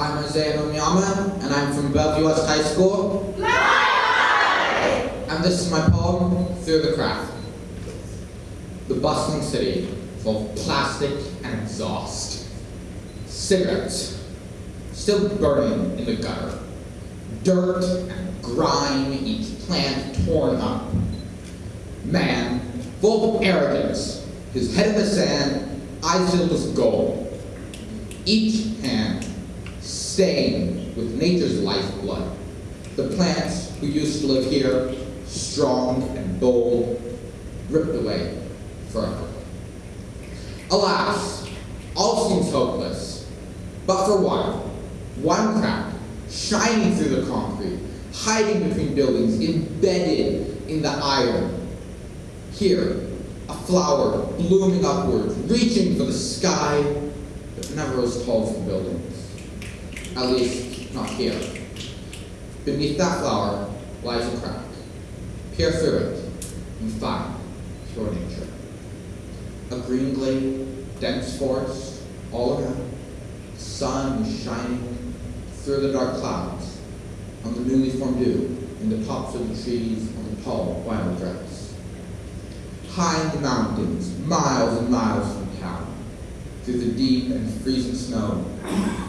I'm Isaiah Nomiyama, and I'm from Bellevue West High School. And this is my poem, Through the Crack. The bustling city, full of plastic and exhaust. Cigarettes, still burning in the gutter. Dirt and grime, each plant torn up. Man, full of arrogance, his head in the sand, eyes filled with gold. Each hand stained with nature's lifeblood. The plants who used to live here, strong and bold, ripped away forever. Alas, all seems hopeless, but for one, one crack, shining through the concrete, hiding between buildings, embedded in the iron. Here, a flower blooming upwards, reaching for the sky, but never as tall as the buildings. At least, not here. Beneath that flower lies a crack. Peer through it and find pure nature. A green glade, dense forest, all around. Sun shining through the dark clouds on the newly formed dew in the tops of the trees on the tall wild grass. High in the mountains, miles and miles from town, through the deep and freezing snow,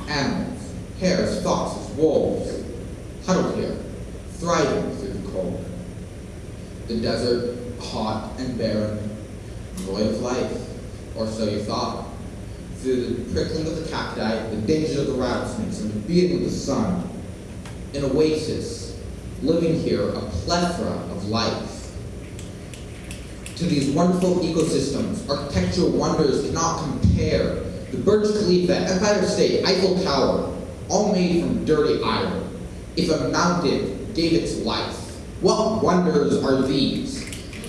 animals, hares, foxes, wolves, huddled here, thriving through the cold. The desert, hot and barren, void of life, or so you thought. Through the prickling of the cacti, the dangers of the rattlesnakes, and the beating of the sun, an oasis, living here a plethora of life. To these wonderful ecosystems, architectural wonders cannot compare. The Burj Khalifa, Empire State, Eiffel Tower, all made from dirty iron. If a mountain gave its life, what wonders are these?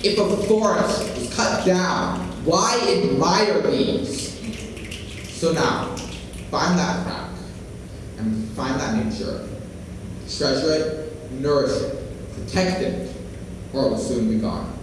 If a forest was cut down, why admire these? So now, find that crack and find that nature. Treasure it, nourish it, protect it, or it will soon be gone.